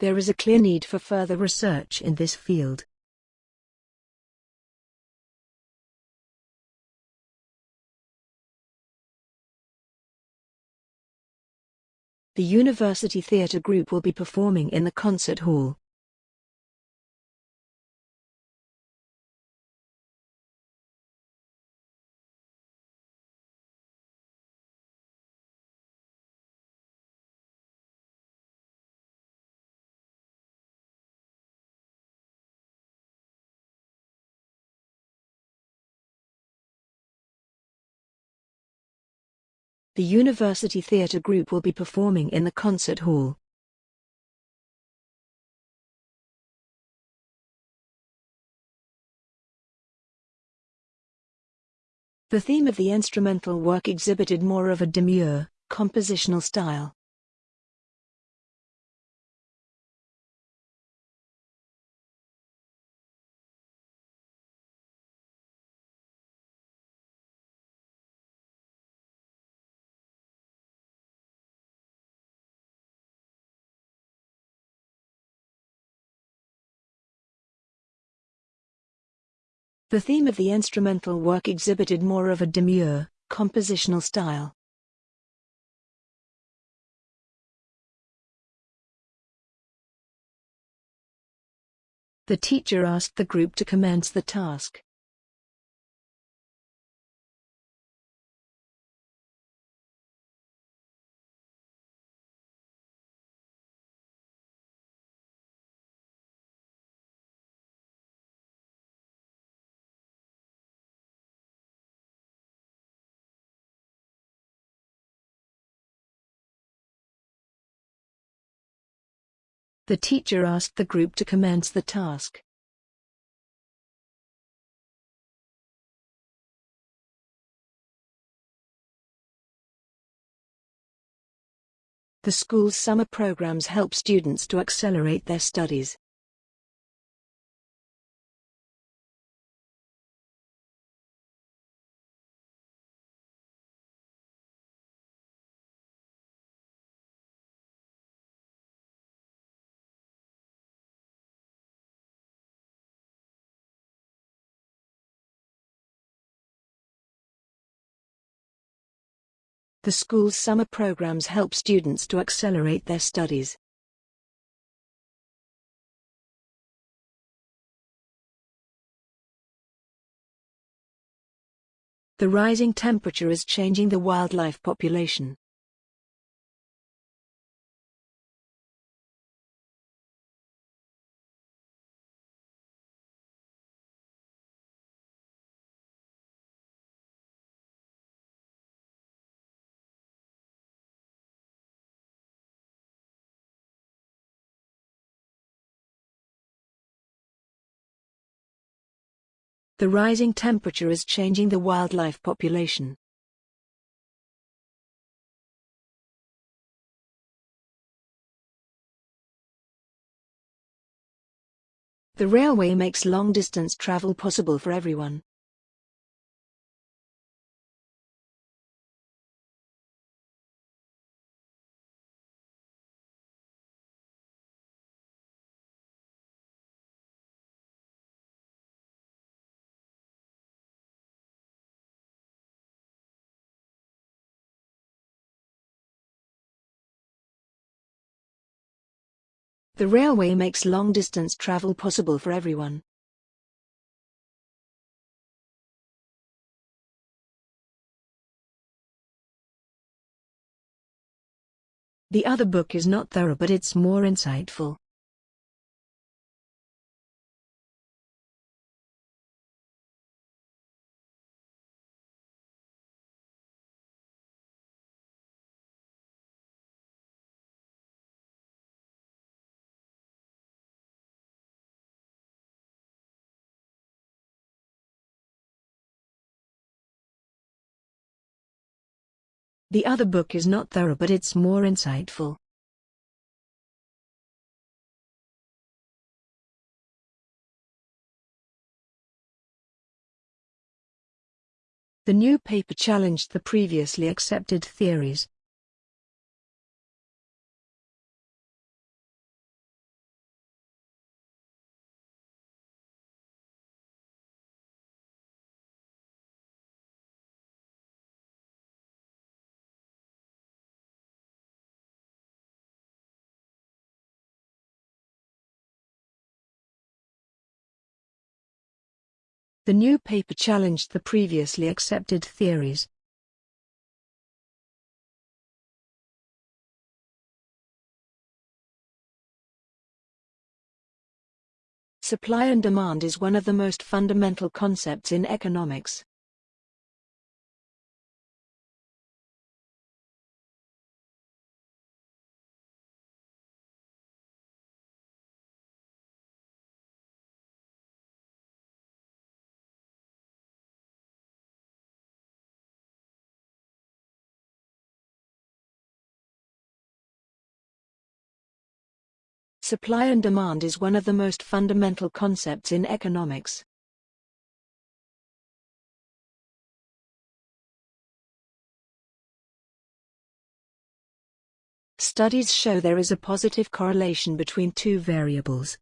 There is a clear need for further research in this field. The University Theatre Group will be performing in the concert hall. The University Theatre Group will be performing in the concert hall. The theme of the instrumental work exhibited more of a demure, compositional style. The theme of the instrumental work exhibited more of a demure, compositional style. The teacher asked the group to commence the task. The teacher asked the group to commence the task. The school's summer programs help students to accelerate their studies. The school's summer programs help students to accelerate their studies. The rising temperature is changing the wildlife population. The rising temperature is changing the wildlife population. The railway makes long-distance travel possible for everyone. The railway makes long-distance travel possible for everyone. The other book is not thorough but it's more insightful. The other book is not thorough but it's more insightful. The new paper challenged the previously accepted theories. The new paper challenged the previously accepted theories. Supply and demand is one of the most fundamental concepts in economics. Supply and demand is one of the most fundamental concepts in economics. Studies show there is a positive correlation between two variables.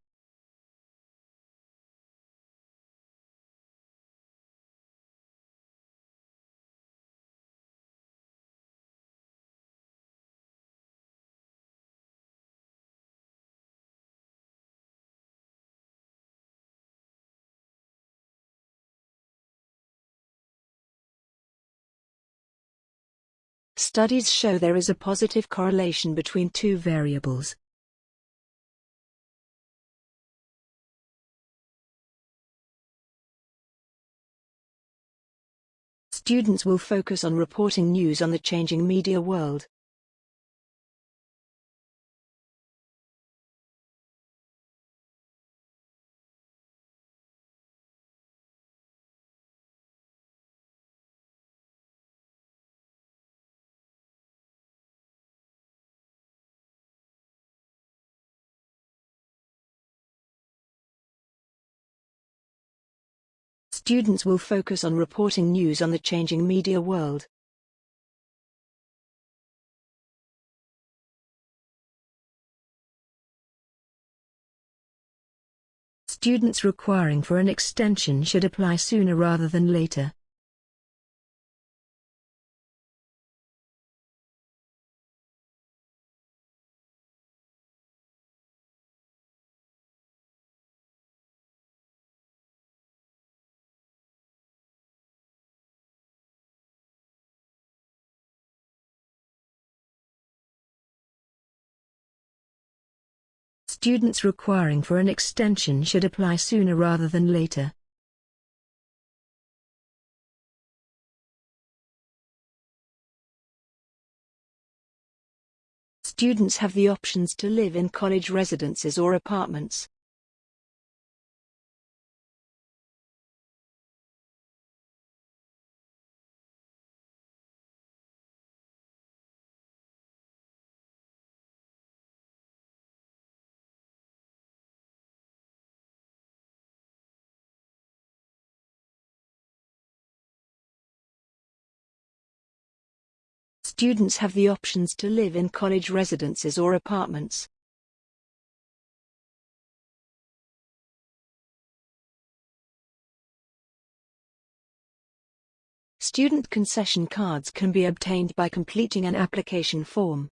Studies show there is a positive correlation between two variables. Students will focus on reporting news on the changing media world. Students will focus on reporting news on the changing media world. Students requiring for an extension should apply sooner rather than later. Students requiring for an extension should apply sooner rather than later. Students have the options to live in college residences or apartments. Students have the options to live in college residences or apartments. Student concession cards can be obtained by completing an application form.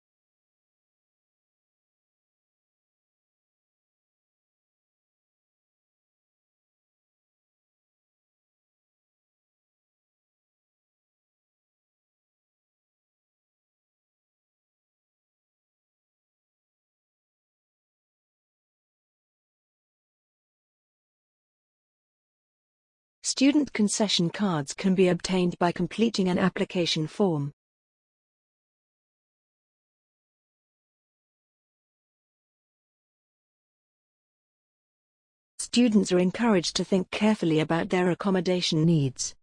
Student concession cards can be obtained by completing an application form. Students are encouraged to think carefully about their accommodation needs.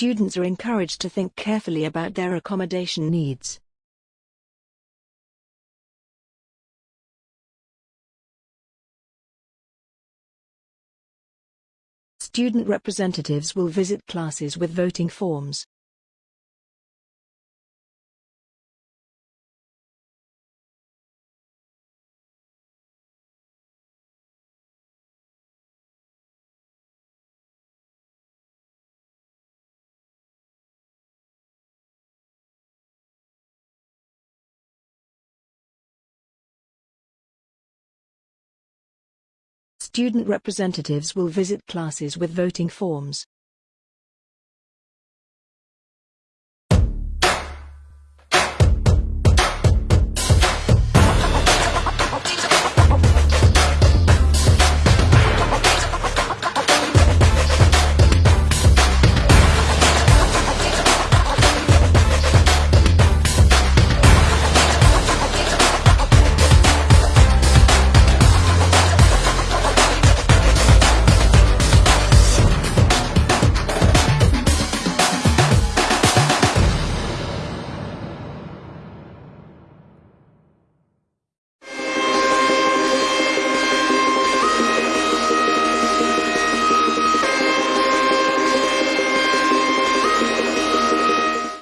Students are encouraged to think carefully about their accommodation needs. Student representatives will visit classes with voting forms. Student representatives will visit classes with voting forms.